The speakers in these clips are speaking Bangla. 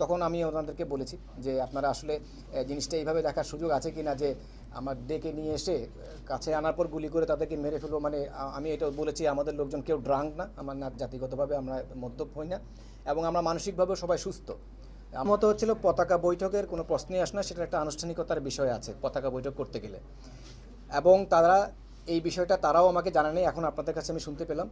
তখন আমি ওনাদেরকে বলেছি যে আপনারা আসলে জিনিসটা এইভাবে দেখার সুযোগ আছে কি না যে আমার ডেকে নিয়ে এসে কাছে আনার পর গুলি করে তাদেরকে মেরে ফেলব। মানে আমি এটা বলেছি, আমাদের লোকজন কেউ ড্রাঙ্ক না, আমার না, জাতিগতভাবে আমরা মদ্যপ হই না এবং আমরা মানসিকভাবেও সবাই সুস্থ। আমার মতো হচ্ছিল পতাকা বৈঠকের কোনো প্রশ্নই আসে না, সেটা একটা আনুষ্ঠানিকতার বিষয় আছে পতাকা বৈঠক করতে গেলে। এবং তারা এই বিষয়টা তারাও আমাকে জানা নেই এখন আপনাদের কাছে আমি শুনতে পেলাম।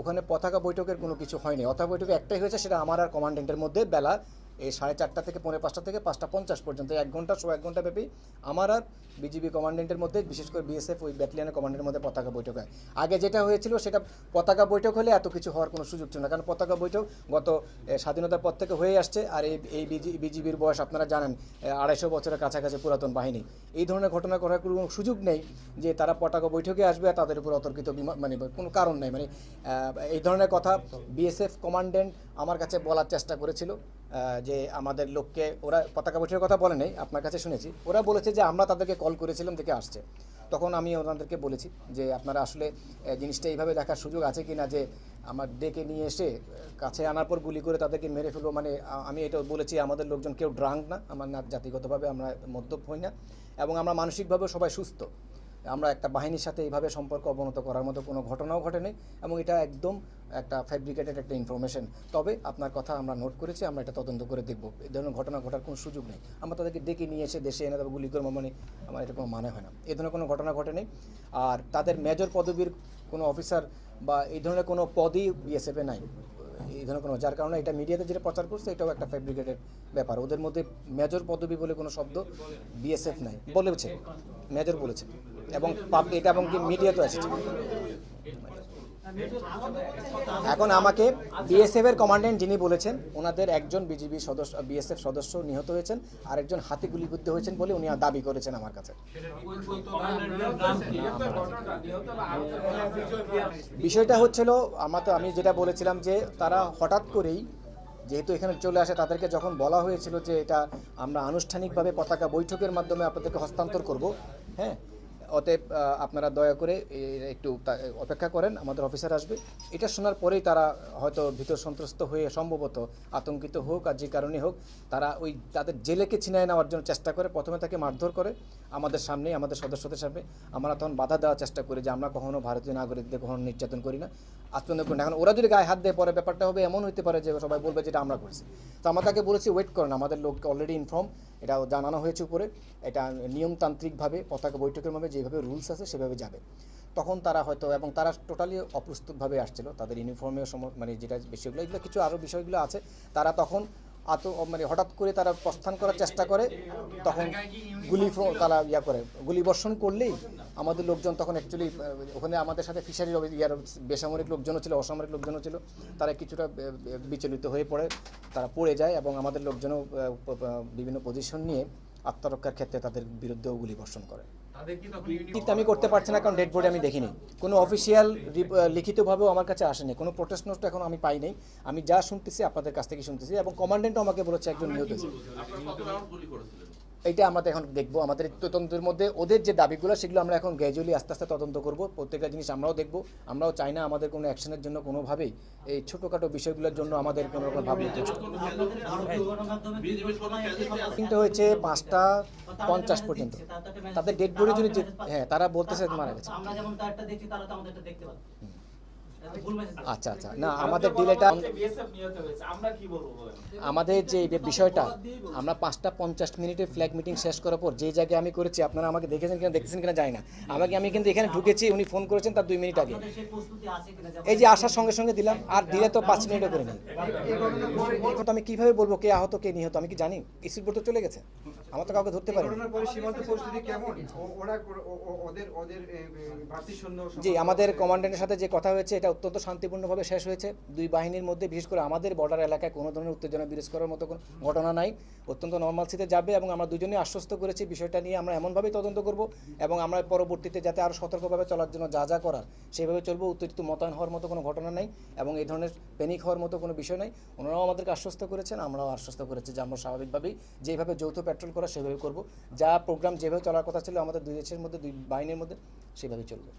ওখানে পতাকা বৈঠকের কোনো কিছু হয়নি। অথবা বৈঠকে একটাই হয়েছে, সেটা আমার আর কমান্ডেন্টের মধ্যে বেলা এই সাড়ে চারটা থেকে পৌনে পাঁচটা থেকে পাঁচটা পঞ্চাশ পর্যন্ত এক ঘণ্টা সো এক ঘণ্টা ব্যাপী আমার আর বিজিবি কমান্ডেন্টের মধ্যে, বিশেষ করে বিএসএফ ওই ব্যাটালিয়নের কমান্ডেন্টের মধ্যে পতাকা বৈঠক হয়। আগে যেটা হয়েছিল সেটা পতাকা বৈঠক হলে এত কিছু হওয়ার কোনো সুযোগ ছিল না, কারণ পতাকা বৈঠক গত স্বাধীনতার পর থেকে হয়ে আসছে, আর এই এই বিজিবির বয়স আপনারা জানেন আড়াইশো বছরের কাছাকাছি পুরাতন বাহিনী। এই ধরনের ঘটনা করার কোনো সুযোগ নেই যে তারা পতাকা বৈঠকে আসবে আর তাদের উপর অতর্কিত বিমা- মানে কোনো কারণ নেই। মানে এই ধরনের কথা বিএসএফ কমান্ডেন্ট আমার কাছে বলার চেষ্টা করেছিল। যে আমাদের লোককে, ওরা পতাকা বৈঠকের কথা বলে নেই, আপনার কাছে শুনেছি। ওরা বলেছে যে আমরা তাদেরকে কল করেছিলাম, দেখে আসছে। তখন আমি ওনাদেরকে বলেছি যে আপনারা আসলে জিনিসটা এইভাবে দেখার সুযোগ আছে কি না যে আমার ডেকে নিয়ে এসে কাছে আনার পর গুলি করে তাদেরকে মেরে ফেলব। মানে আমি এটা বলেছি, আমাদের লোকজন কেউ ড্রাঙ্ক না, আমার না জাতিগতভাবে আমরা মদ্যপ হই না। এবং আমরা মানসিকভাবে সবাই সুস্থ। আমরা একটা বাহিনীর সাথে এইভাবে সম্পর্ক অবনত করার মতো কোনো ঘটনাও ঘটেনি এবং এটা একদম একটা ফ্যাব্রিকেটেড একটা ইনফরমেশন তবে আপনার কথা আমরা নোট করেছি, আমরা এটা তদন্ত করে দেখব। এই ধরনের ঘটনা ঘটার কোনো সুযোগ নেই। আমরা তাদেরকে ডেকে নিয়ে এসে দেশে এনে তারপর গুলি করব মানে আমার এটা কোনো মানে হয় না। এই ধরনের কোনো ঘটনা ঘটেনি। আর তাদের মেজর পদবীর কোনো অফিসার বা এই ধরনের কোনো পদই বিএসএফে নাই। এই ধরনের কোনো, যার কারণে এটা মিডিয়াতে যেটা প্রচার করছে, এটাও একটা ফ্যাব্রিকেটেড ব্যাপার। ওদের মধ্যে মেজর পদবী বলে কোনো শব্দ বিএসএফ নাই। বলেছে মেজর বলেছে। এবং এটা এবং কি মিডিয়াতেও এসেছে। এখন আমাকে বিএসএফ এর কমান্ডেন্ট যিনি বলেছেন, ওনাদের একজন বিজিবি সদস্য বিএসএফ সদস্য নিহত হয়েছেন আর একজন হাতে গুলিবিদ্ধ হয়েছেন বলে উনি দাবি করেছেন আমার কাছে। বিষয়টা হচ্ছিল আমার তো আমি যেটা বলেছিলাম যে তারা হঠাৎ করেই যেহেতু এখানে চলে আসে, তাদেরকে যখন বলা হয়েছিল যে এটা আমরা আনুষ্ঠানিকভাবে পতাকা বৈঠকের মাধ্যমে আপনাদেরকে হস্তান্তর করব হ্যাঁ অতএব আপনারা দয়া করে একটু অপেক্ষা করেন, আমাদের অফিসার আসবে। এটা শোনার পরেই তারা হয়তো ভীতর সন্ত্রস্ত হয়ে সম্ভবত আতঙ্কিত হোক আর যে কারণে হোক, তারা ওই তাদের জেলেকে ছিনায় নেওয়ার জন্য চেষ্টা করে, প্রথমে তাকে মারধর করে, আমাদের সামনে আমাদের সদস্যদের সামনে। আমরা তখন বাধা দেওয়ার চেষ্টা করি যে আমরা কখনো ভারতীয় নাগরিকদের কখনো নির্যাতন করি না। আত্মনির্ভর করি না এখন ওরা যদি গায়ে হাত দেয়, পরে ব্যাপারটা হবে, এমন হতে পারে যে সবাই বলবে যেটা আমরা করছি। তো আমরা তাকে বলেছি ওয়েট করেন, আমাদের লোককে অলরেডি ইনফর্ম এটা জানানো হয়েছে উপরে, এটা নিয়মতান্ত্রিকভাবে, পতাকা বৈঠকের মধ্যে যেভাবে রুলস আছে, সেভাবে যাবে। তখন তারা হয়তো, এবং তারা টোটালি অপ্রস্তুতভাবে আসছিল, তাদের ইউনিফর্মের সম মানে যেটা বিষয়গুলো এগুলো কিছু আরও বিষয়গুলো আছে। তারা তখন আত মানে হঠাৎ করে তারা প্রস্থান করার চেষ্টা করে, তখন গুলি তারা ইয়া করে। গুলি বর্ষণ করলেই আমাদের লোকজন তখন অ্যাকচুয়ালি ওখানে আমাদের সাথে ফিশারির ইয়ার বেসামরিক লোকজনও ছিল, অসামরিক লোকজনও ছিল। তারা কিছুটা বিচলিত হয়ে পড়ে, তারা পড়ে যায় এবং আমাদের লোকজনও বিভিন্ন পজিশন নিয়ে আত্মরক্ষার ক্ষেত্রে তাদের বিরুদ্ধেও গুলি বর্ষণ করে। আমি করতে পারছি না কারণ ডেড বোর্ডে আমি দেখিনি। কোনো অফিসিয়াল লিখিতভাবেও আমার কাছে আসেনি। কোনো প্রোটেস্ট নোট এখন আমি পাই নাই। আমি যা শুনতেছি আপনাদের কাছ থেকে শুনতেছি এবং কমান্ডেন্টও আমাকে বলেছে একজন নিহত এইটা আমরা এখন দেখব। আমাদের তদন্তের মধ্যে ওদের যে দাবিগুলো সেগুলো আমরা এখন গ্র্যাজুয়ালি আস্তে আস্তে তদন্ত করব। প্রত্যেকটা জিনিস আমরাও দেখব। আমরাও চাই না আমাদের কোনো অ্যাকশনের জন্য কোনোভাবেই এই ছোটোখাটো বিষয়গুলোর জন্য আমাদের কোনো রকম ভাবনা কিন্তু হয়েছে পাঁচটা পঞ্চাশ পর্যন্ত। তাদের ডেড বডি যদি যে- হ্যাঁ তারা বলতেছে মারা গেছে। আমরা যেমন তারটা দেখছি তারা তো আমাদেরটা দেখতে পাবে এটা আচ্ছা আচ্ছা। না আমাদের ডিলেটা বিএসএফ নিহত হয়েছে। আমরা কি বলব বলেন? আমাদের যে এই বিষয়টা আমরা পাঁচটা পঞ্চাশ মিনিটে ফ্ল্যাগ মিটিং শেষ করার পর যে জায়গায় আমি করেছি আপনারা আমাকে দেখেছেন কিনা দেখেছেন কিনা জানি না। আমাকে আমি কিন্তু এখানে ঢুকেছি উনি ফোন করেছেন তার দুই মিনিট আগে। এই যে আসার সঙ্গে সঙ্গে দিলাম আর দিলে তো পাঁচ মিনিটও করে নেই এখন তো আমি কীভাবে বলব কে আহত কে নিহত আমি কি জানি? বোর্ড তো চলে গেছে। আমার তো কাউকে ধরতে পারি ঘটনার পরে সীমান্ত পরিস্থিতি কেমন? ও- ওরা ও- ও- ওদের ওদের এ, এ, ভারতীয় সৈন্য জি আমাদের কমান্ডেন্টের সাথে যে কথা হয়েছে এটা অত্যন্ত শান্তিপূর্ণভাবে শেষ হয়েছে। দুই বাহিনীর মধ্যে, বিশেষ করে আমাদের বর্ডার এলাকায় কোনো ধরনের উত্তেজনা বিরোধ করার মতো কোনো ঘটনা নাই। অত্যন্ত নর্মাল নর্মালসিতে যাবে এবং আমরা দুজনেই আশ্বস্ত করেছি বিষয়টা নিয়ে আমরা এমনভাবেই তদন্ত করব এবং আমরা পরবর্তীতে যাতে আরও সতর্কভাবে চলার জন্য যা যা করার, সেভাবে চলবো। উত্তেজিত মোতায়েন হওয়ার মতো কোনো ঘটনা নাই এবং এই ধরনের প্যানিক হওয়ার মতো কোনো বিষয় নাই। ওনারাও আমাদেরকে আশ্বস্ত করেছেন, আমরাও আশ্বস্ত করেছি যে আমরা স্বাভাবিকভাবেই যেভাবে যৌথ পেট্রোল করা সেভাবে করব। যা প্রোগ্রাম যেভাবে চলার কথা ছিল আমাদের দুই দেশের মধ্যে, দুই বাহিনীর মধ্যে সেভাবেই চলবে।